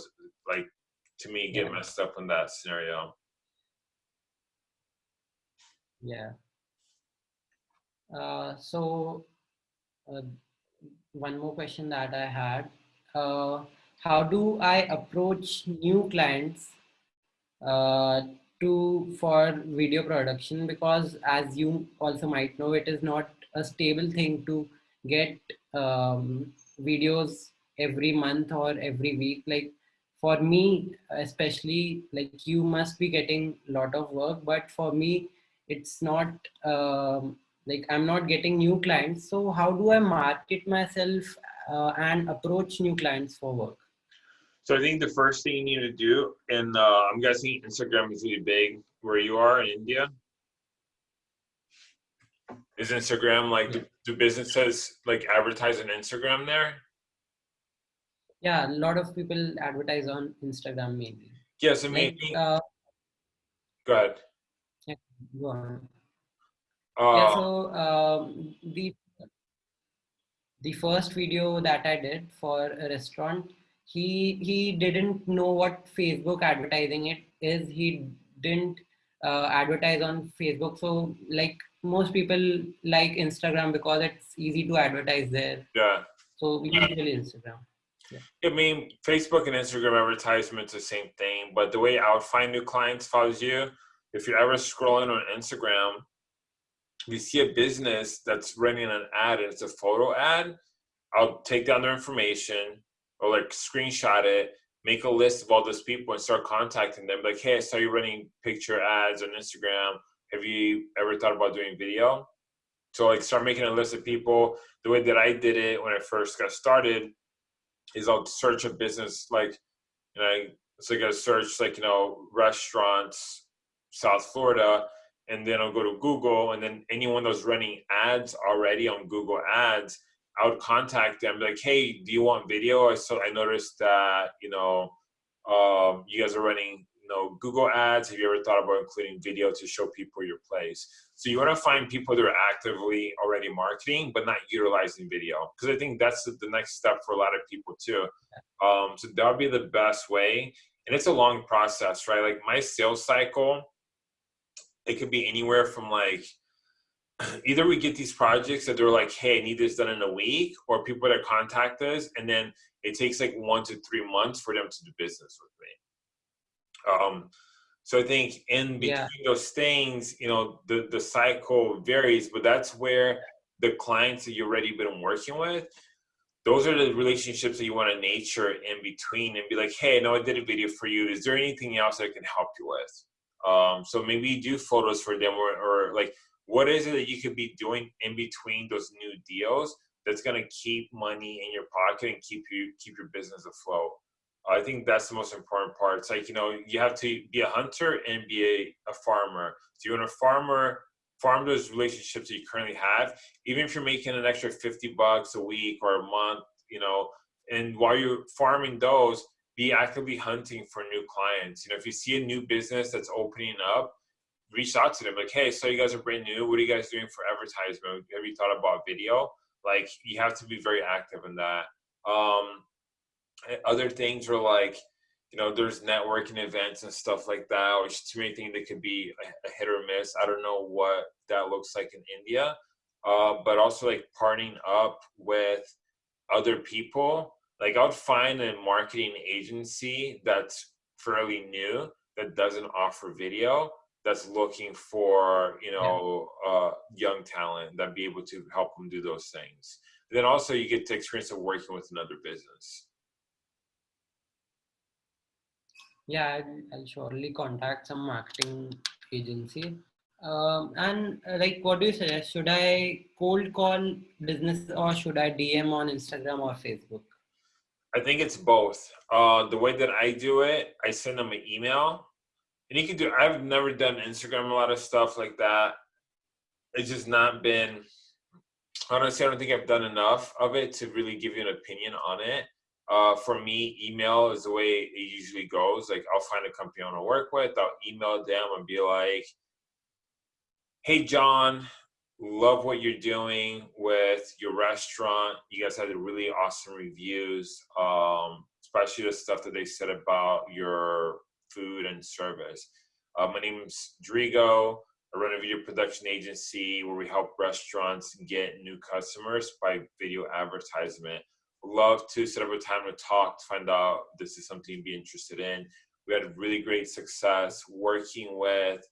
like to me get yeah. messed up in that scenario yeah. Uh, so uh, one more question that I had, uh, how do I approach new clients uh, to for video production? Because as you also might know, it is not a stable thing to get um, videos every month or every week. Like for me, especially like you must be getting a lot of work, but for me, it's not um, like i'm not getting new clients. So how do i market myself uh, and approach new clients for work? So i think the first thing you need to do and uh, i'm guessing instagram is really big where you are in india. Is instagram like do, do businesses like advertise on instagram there? Yeah a lot of people advertise on instagram mainly. Yes yeah, so maybe like, uh, go ahead Go on. Uh, yeah, so um, the the first video that I did for a restaurant, he he didn't know what Facebook advertising it is. He didn't uh, advertise on Facebook. So like most people like Instagram because it's easy to advertise there. Yeah. So we usually Instagram. I mean, Facebook and Instagram advertisements the same thing, but the way I would find new clients follows you. If you're ever scrolling on Instagram, you see a business that's running an ad and it's a photo ad, I'll take down their information or like screenshot it, make a list of all those people and start contacting them. Like, hey, I saw you running picture ads on Instagram. Have you ever thought about doing video? So like start making a list of people. The way that I did it when I first got started is I'll search a business like, you know, it's like I search like, you know, restaurants, South Florida, and then I'll go to Google and then anyone that's running ads already on Google ads, I would contact them like, hey, do you want video? I So I noticed that, you know, um, you guys are running you know, Google ads. Have you ever thought about including video to show people your place? So you want to find people that are actively already marketing, but not utilizing video. Because I think that's the, next step for a lot of people too. Um, so that would be the best way. And it's a long process, right? Like my sales cycle, it could be anywhere from like, either we get these projects that they're like, hey, I need this done in a week, or people that contact us, and then it takes like one to three months for them to do business with me. Um, so I think in between yeah. those things, you know, the, the cycle varies, but that's where the clients that you've already been working with, those are the relationships that you want to nature in between and be like, hey, no, I did a video for you. Is there anything else I can help you with? Um, so maybe do photos for them or, or like, what is it that you could be doing in between those new deals that's going to keep money in your pocket and keep you keep your business afloat I think that's the most important part. It's like, you know, you have to be a hunter and be a, a farmer. So you want a farmer, farm those relationships that you currently have, even if you're making an extra 50 bucks a week or a month, you know, and while you're farming those, be actively hunting for new clients. You know, if you see a new business that's opening up, reach out to them like, hey, so you guys are brand new. What are you guys doing for advertisement? Have you thought about video? Like, you have to be very active in that. Um, other things are like you know there's networking events and stuff like that which to me think that could be a, a, hit or miss i don't know what that looks like in india uh, but also like partnering up with other people like i would find a marketing agency that's fairly new that doesn't offer video that's looking for you know yeah. uh, young talent that be able to help them do those things. Then also you get to experience of working with another business. Yeah I'll, I'll surely contact some marketing agency. Um, and uh, like what do you suggest? Should i cold call business or should i dm on instagram or facebook i think it's both. Uh, the way that i do it i send them an email. And you can do i've never done instagram a lot of stuff like that. It's just not been honestly i don't think i've done enough of it to really give you an opinion on it. Uh, for me, email is the way it usually goes. Like I'll find a company I want to work with, I'll email them and be like, "Hey, John, love what you're doing with your restaurant. You guys had really awesome reviews, um, especially the stuff that they said about your food and service. Uh, my name's Drigo. I run a video production agency where we help restaurants get new customers by video advertisement." love to set up a time to talk to find out this is something you'd be interested in. We had really great success working with,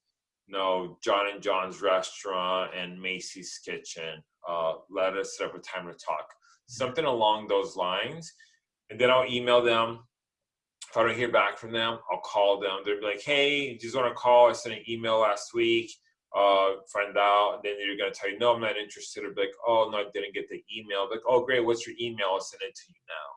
you know, John and John's restaurant and Macy's Kitchen. Uh, let us set up a time to talk. Something along those lines. And then I'll email them. If I don't hear back from them, I'll call them. They'll be like, hey, just want to call. I sent an email last week uh, find out, then you're gonna tell you, no, I'm not interested, or be like, oh no, I didn't get the email. Like, oh great, what's your email? I'll send it to you now.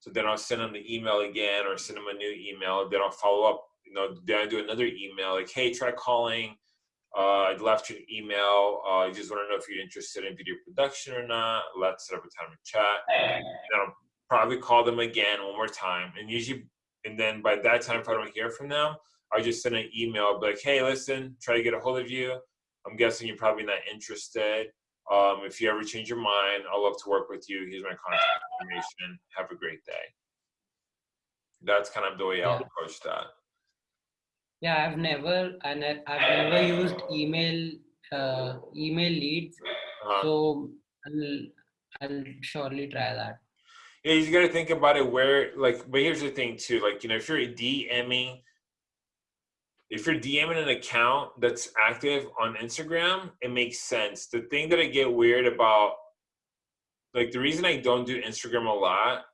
So then I'll send them the email again, or send them a new email. Then I'll follow up. You know, then I do another email, like, hey, try calling. Uh, I left you an email. Uh, I just want to know if you're interested in video production or not. Let's set up a time to chat. And I'll probably call them again one more time. And usually, and then by that time, if I don't hear from them, I just send an email like, hey, listen, try to get a hold of you. I'm guessing you're probably not interested. Um, if you ever change your mind, I'd love to work with you. Here's my contact information. Have a great day. That's kind of the way I'll approach that. Yeah, I've never and I've never used email uh, email leads, uh -huh. so I'll I'll surely try that. Yeah, you got to think about it where, like, but here's the thing too. Like, you know, if you're DMing, if you're DMing an account that's active on Instagram, it makes sense. The thing that I get weird about, like, the reason I don't do Instagram a lot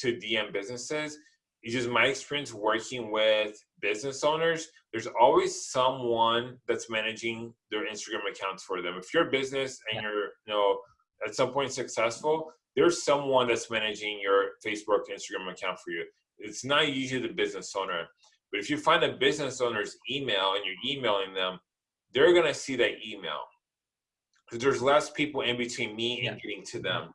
to DM businesses is just my experience working with business owners. There's always someone that's managing their Instagram accounts for them. If you're a business and Yeah. you're, you know, at some point successful, there's someone that's managing your Facebook, Instagram account for you. It's not usually the business owner. But if you find a business owner's email and you're emailing them, they're gonna see that email. Because there's less people in between me and Yeah. getting to them.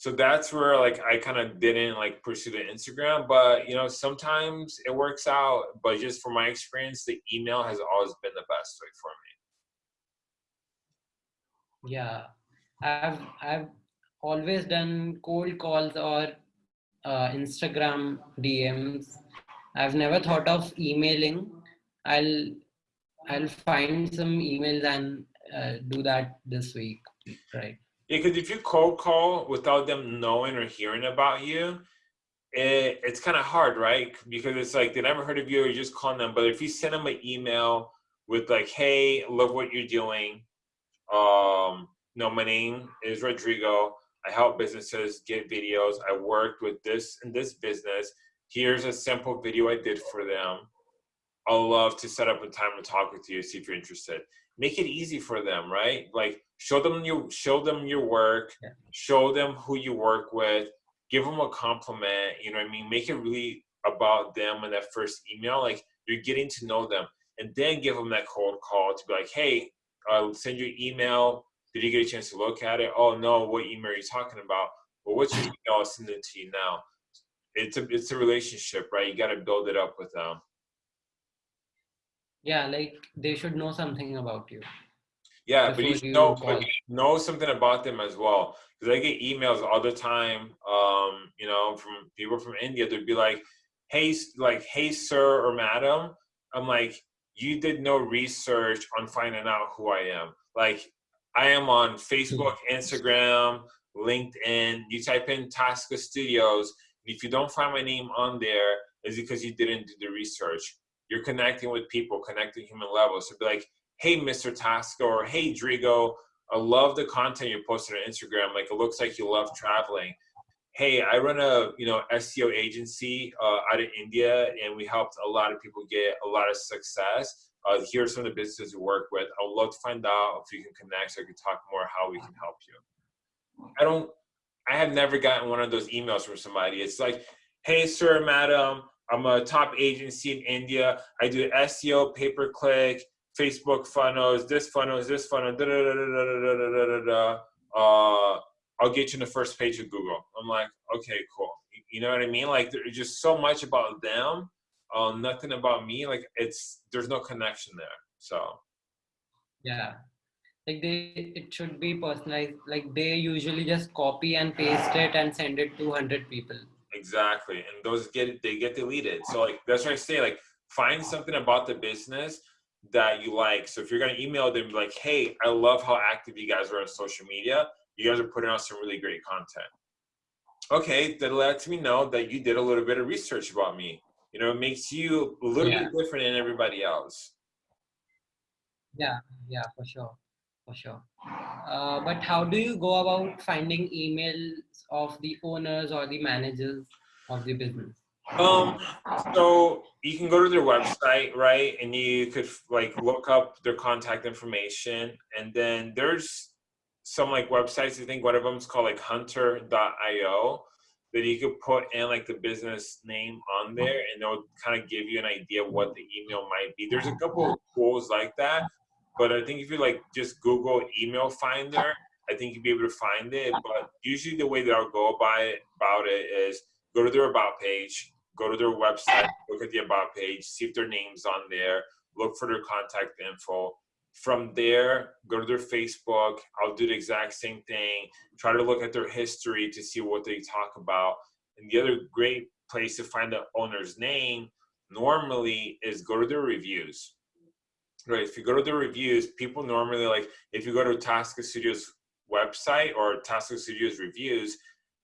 So that's where like I kind of didn't like pursue the Instagram, but you know, sometimes it works out. But just from my experience, the email has always been the best way for me. Yeah, I've I've always done cold calls or uh, Instagram DMs. I've never thought of emailing. I'll I'll find some emails and uh, do that this week. Right. Yeah, because if you cold call without them knowing or hearing about you, it, it's kind of hard, right? Because it's like they never heard of you, or you just calling them. But if you send them an email with like, "Hey, love what you're doing," um, no, my name is Rodrigo. I help businesses get videos. I worked with this and this business. Here's a simple video I did for them. I'll love to set up a time to talk with you, see if you're interested. Make it easy for them, right? Like show them your show them your work, Yeah. show them who you work with, give them a compliment. You know what I mean? Make it really about them in that first email. Like you're getting to know them, and then give them that cold call to be like, hey, I'll send you an email. Did you get a chance to look at it? Oh no, what email are you talking about? Well, what's your email? I'll send it to you now. It's a it's a relationship, right? You got to build it up with them. Yeah, like they should know something about you. Yeah, but you should know, you know something about them as well. Because I get emails all the time, um, you know, from people from India. They'd be like, "Hey, like, hey, sir or madam." I'm like, "You did no research on finding out who I am." Like, I am on Facebook, Instagram, LinkedIn. You type in Tasca Studios, and if you don't find my name on there, it's because you didn't do the research. You're connecting with people, connecting human levels. So be like, hey, Mr. Tasca, or hey, Drigo, I love the content you posted on Instagram. Like, it looks like you love traveling. Hey, I run a you know SEO agency uh, out of India, and we helped a lot of people get a lot of success. Uh, here are some of the businesses we work with. I would love to find out if you can connect, so I can talk more how we can help you. I don't. I have never gotten one of those emails from somebody. It's like, hey, sir, madam, I'm a top agency in India. I do SEO, pay per click, Facebook funnels, this funnels, this funnel, da da da da da da da da da. Uh, I'll get you in the first page of Google. I'm like, okay, cool. You- know what I mean? Like, there's just so much about them, uh, nothing about me. Like, it's there's no connection there. So Yeah. Like they, it should be personalized. Like they usually just copy and paste it and send it to 100 people. Exactly, and those get they get deleted. So like that's what I say. Like find something about the business that you like. So if you're gonna email them, be like, hey, I love how active you guys are on social media. You guys are putting out some really great content. Okay, that lets me know that you did a little bit of research about me. You know, it makes you a little Yeah. bit different than everybody else. Yeah, yeah, for sure, for sure. Uh, but how do you go about finding emails of the owners or the managers of the business? Um, so you can go to their website, right? And you could like look up their contact information. And then there's some like websites, I think one of them is called like hunter.io that you could put in like the business name on there and it'll kind of give you an idea what the email might be. There's a couple of tools like that, but I think if you like just Google email finder, I think you'll be able to find it. But usually the way that I'll go it about it is go to their about page, go to their website, look at the about page, see if their name's on there, look for their contact info. From there, go to their Facebook. I'll do the exact same thing. Try to look at their history to see what they talk about. And the other great place to find the owner's name normally is go to their reviews. Right. If you go to the reviews, people normally like if you go to Tasca Studios website or Tasca Studios reviews,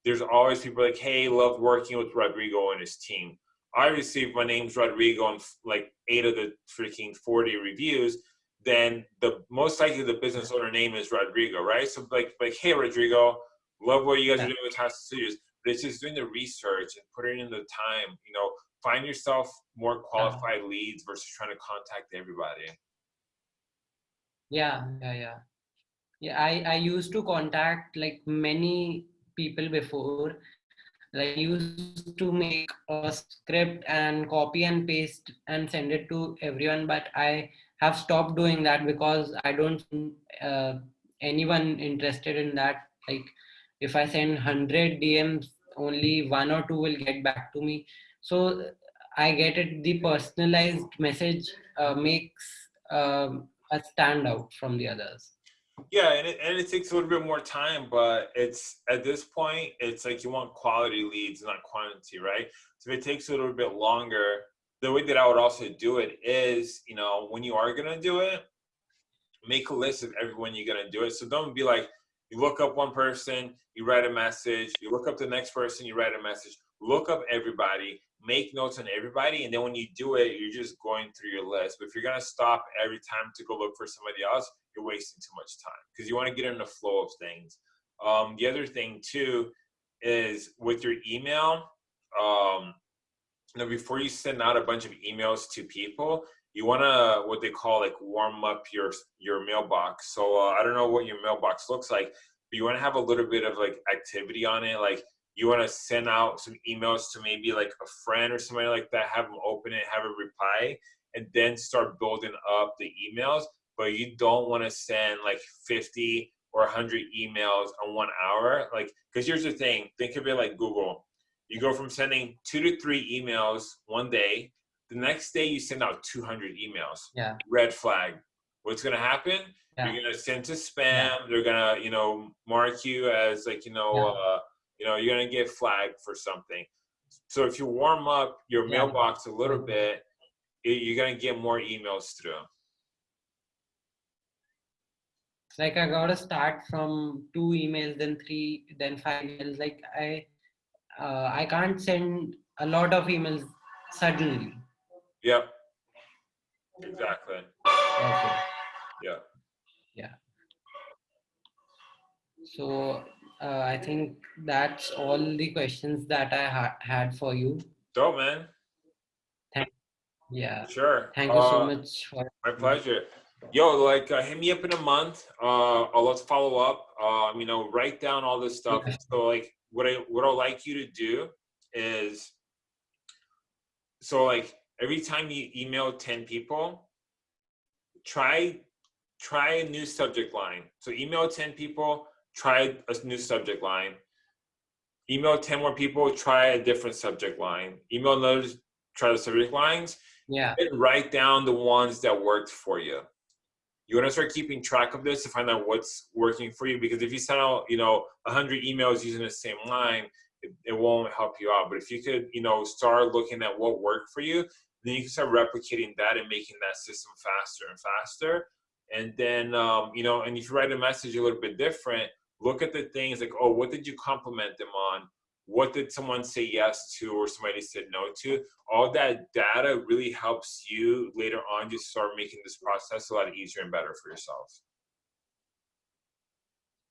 there's always people like, hey, love working with Rodrigo and his team. I received my name's Rodrigo and like eight of the freaking 40 reviews, then the most likely the business owner name is Rodrigo, right? So like, like, hey, Rodrigo, love what you guys are doing with Tasca Studios. But it's just doing the research and putting in the time. You know, find yourself more qualified leads versus trying to contact everybody. Yeah, yeah, yeah. Yeah, I, I used to contact like many people before. Like I used to make a script and copy and paste and send it to everyone, but I have stopped doing that because I don't uh, anyone interested in that. Like if I send 100 DMs, only one or two will get back to me. So I get it. The personalized message uh, makes um, a standout from the others. Yeah, and it, and it takes a little bit more time, but it's at this point, it's like you want quality leads, not quantity, right? So if it takes a little bit longer, the way that I would also do it is, you know, when you are gonna do it, make a list of everyone you're gonna do it. So don't be like, you look up one person, you write a message, you look up the next person, you write a message, look up everybody, make notes on everybody, and then when you do it, you're just going through your list. But if you're gonna stop every time to go look for somebody else, you're wasting too much time because you want to get in the flow of things. Um, the other thing too is with your email. Um, you know, before you send out a bunch of emails to people, you want to what they call like warm up your your mailbox. So uh, I don't know what your mailbox looks like, but you want to have a little bit of like activity on it, like you want to send out some emails to maybe like a friend or somebody like that, have them open it, have a reply, and then start building up the emails. But you don't want to send like 50 or 100 emails on one hour. Like, because here's the thing think of it like Google. You go from sending two to three emails one day, the next day you send out 200 emails. Yeah. Red flag. What's going to happen? Yeah. You're going to send to spam. Yeah. They're going to, you know, mark you as like, you know, Yeah. uh, you know, you're gonna get flagged for something. So if you warm up your Yeah. mailbox a little bit, you're gonna get more emails through. Like I gotta start from two emails, then three, then five emails. Like I, uh, I can't send a lot of emails suddenly. Yep. Exactly. Okay. Yeah. So uh, I think that's all the questions that I ha- had for you. Dope, man. Yeah. Sure. Thank you so Uh, much for. My pleasure. Yo, like, uh, hit me up in a month. Uh, let's follow up. Um, you know, write down all this stuff. Okay. So, like, what I what I'd like you to do is, so like every time you email ten people, try try a new subject line. So email ten people, try a new subject line. Email ten more people, try a different subject line. Email another, try the subject lines Yeah. and write down the ones that worked for you. You want to start keeping track of this to find out what's working for you because if you send out, you know, 100 emails using the same line, it, it won't help you out. But if you could, you know, start looking at what worked for you, then you can start replicating that and making that system faster and faster. And then, um, you know, and if you write a message a little bit different, look at the things like, oh, what did you compliment them on? What did someone say yes to or somebody said no to? All that data really helps you later on just start making this process a lot easier and better for yourself.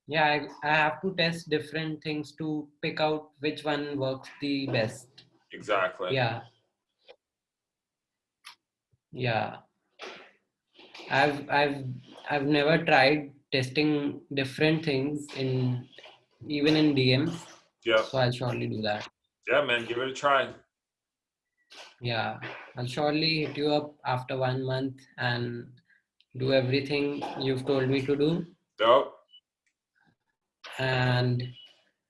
Yeah. I, I have to test different things to pick out which one works the best. Exactly. Yeah. Yeah. I've I've I've never tried testing different things in even in DMs. Yeah. So I'll surely do that. Yeah, man, give it a try. Yeah. I'll surely hit you up after one month and do everything you've told me to do. Dope. And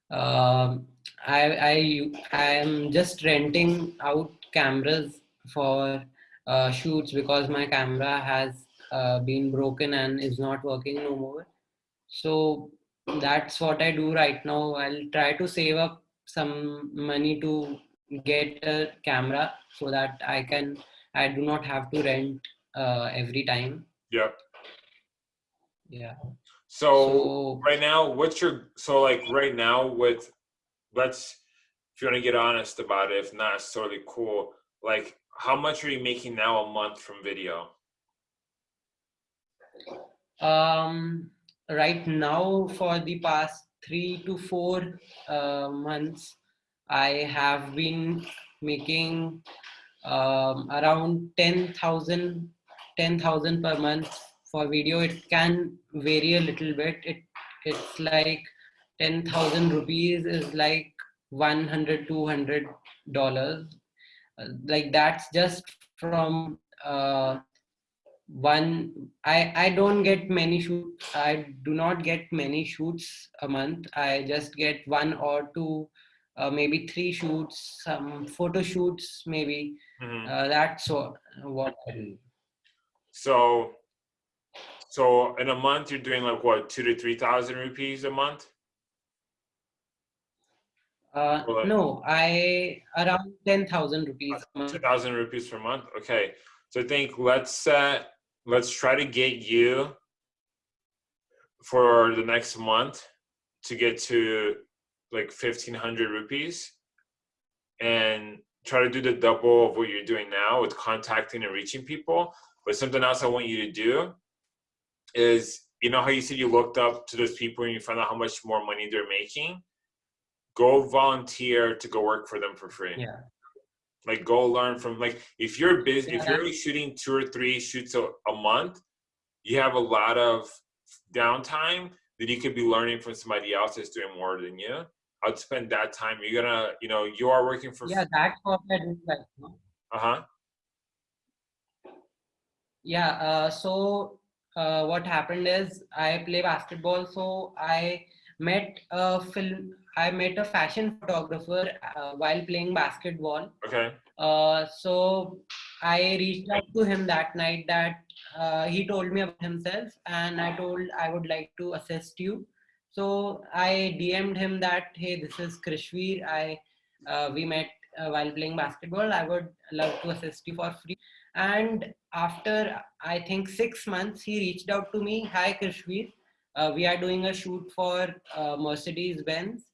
um, I I I am just renting out cameras for uh, shoots because my camera has uh, been broken and is not working no more. So that's what I do right now. I'll try to save up some money to get a camera so that I can I do not have to rent uh, every time. Yep. Yeah. So So right now, what's your so like right now with let's if you want to get honest about it, if not, it's totally cool. Like, how much are you making now a month from video? Um, right now, for the past three to four uh, months, I have been making um, around 10,000 10,000 per month for video. It can vary a little bit. It It's like 10,000 rupees is like 100 200 dollars uh, like that's just from uh, one i i don't get many shoots i do not get many shoots a month i just get one or two uh, maybe three shoots some photo shoots maybe Mhm. uh, that's what, what I do. So, so in a month, you're doing like what, two to three thousand rupees a month? Uh, no i around 10000 rupees a month. Two thousand rupees per month. Okay, so I think let's set. Let's try to get you for the next month to get to like fifteen hundred rupees, and try to do the double of what you're doing now with contacting and reaching people. But something else I want you to do is, you know how you said you looked up to those people and you found out how much more money they're making. Go volunteer to go work for them for free yeah like go learn from like if you're busy if you're only shooting two or three shoots a, a month you have a lot of downtime that you could be learning from somebody else that's doing more than you. I'd spend that time you're gonna you know you are working for yeah that's what i do right now uh-huh. Yeah, uh, so uh, what happened is I play basketball, so I met a film, I met a fashion photographer uh, while playing basketball. okay Uh, so I reached out to him that night that uh, he told me about himself and I told I would like to assist you. So I DM'd him that, hey, this is Krishveer. I, uh, we met uh, while playing basketball. I would love to assist you for free. And after, I think six months, he reached out to me. Hi, Krishveer. Uh, we are doing a shoot for uh, Mercedes Benz.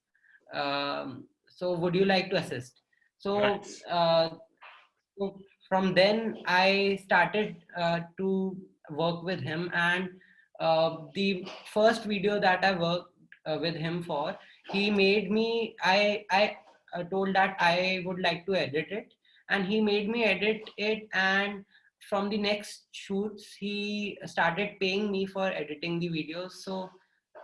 Um, so would you like to assist? So uh, so from then I started uh, to work with him, and uh, the first video that I worked uh, with him for, he made me. I I uh, told that I would like to edit it, and he made me edit it. And from the next shoots, he started paying me for editing the videos. So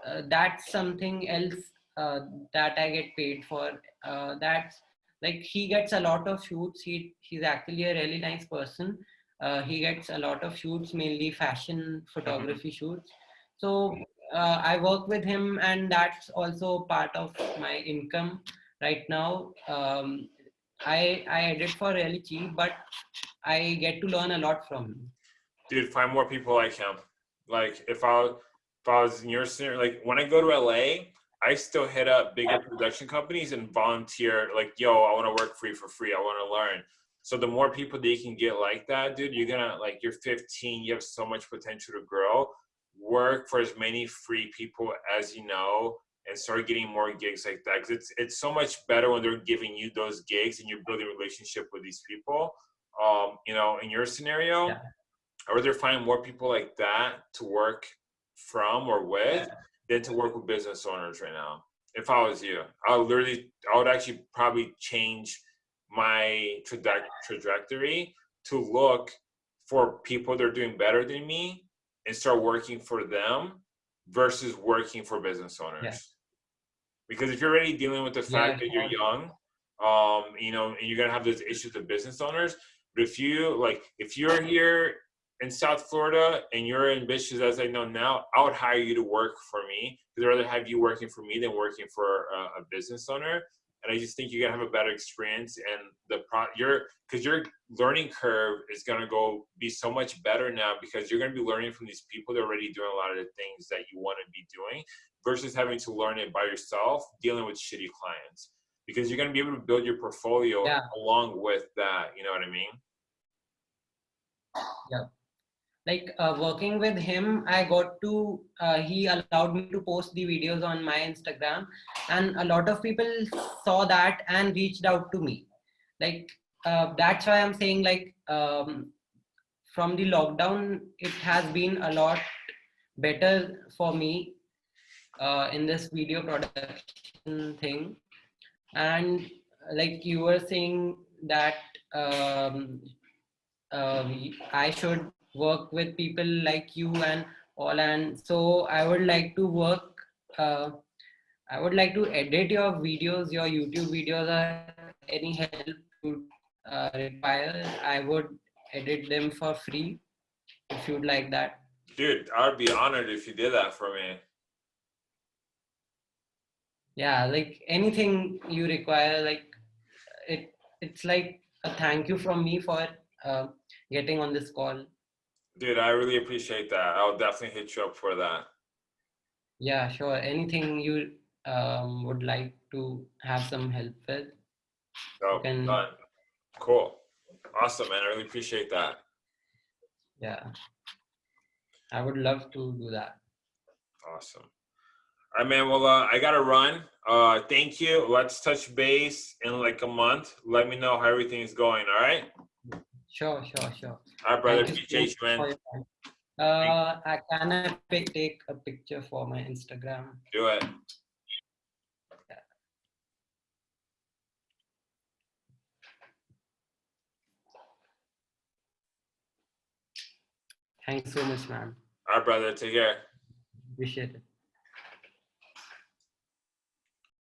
uh, that's something else uh, that I get paid for. Uh, that's like he gets a lot of shoots. He he's actually a really nice person. Uh, he gets a lot of shoots mainly fashion photography shoots. So uh, i work with him and that's also part of my income right now. Um, i i edit for really cheap but i get to learn a lot from him. Dude find more people like him. Like if i if i was in your scenario like when i go to la i still hit up bigger production companies and volunteer like yo i want to work for you for free i want to learn. So the more people that you can get like that dude you're gonna like you're 15 you have so much potential to grow. Work for as many free people as you know and start getting more gigs like that because it's it's so much better when they're giving you those gigs and you're building a relationship with these people um you know in your scenario Yeah. I rather find more people like that to work from or with than to work with business owners right now. If I was you, I would literally, I would actually probably change my traje- trajectory to look for people that are doing better than me and start working for them versus working for business owners. Yeah. Because if you're already dealing with the fact Yeah. that you're young, um, you know, and you're gonna have those issues with business owners. But if you like, if you're here in South Florida and you're ambitious as I know now, I would hire you to work for me because I'd rather have you working for me than working for a, a business owner. And I just think you're gonna have a better experience and the pro your because your learning curve is gonna go be so much better now because you're gonna be learning from these people that are already doing a lot of the things that you want to be doing versus having to learn it by yourself dealing with shitty clients because you're gonna be able to build your portfolio Yeah. along with that. You know what I mean? Like uh, working with him i got to uh, he allowed me to post the videos on my instagram and a lot of people saw that and reached out to me. Like uh, that's why i'm saying like um, from the lockdown it has been a lot better for me uh, in this video production thing. And like you were saying that um, um, i should work with people like you and all and so i would like to work uh, i would like to edit your videos your youtube videos or any help you uh, require i would edit them for free if you'd like that Dude, I'd be honored if you did that for me. yeah like anything you require like it it's like a thank you from me for uh, getting on this call Dude, I really appreciate that. I'll definitely hit you up for that. yeah sure anything you um, would like to have some help with No, Can- done. Cool. Awesome, man. I really appreciate that. yeah i would love to do that Awesome. All right, man. Well, uh, I gotta run. Uh, thank you. Let's touch base in like a month. Let me know how everything is going. All right. sure sure sure All right, brother. Thank you so Appreciate you, much man. uh i can I take a picture for my instagram Do it. thanks so much man All right, brother. Take care. appreciate it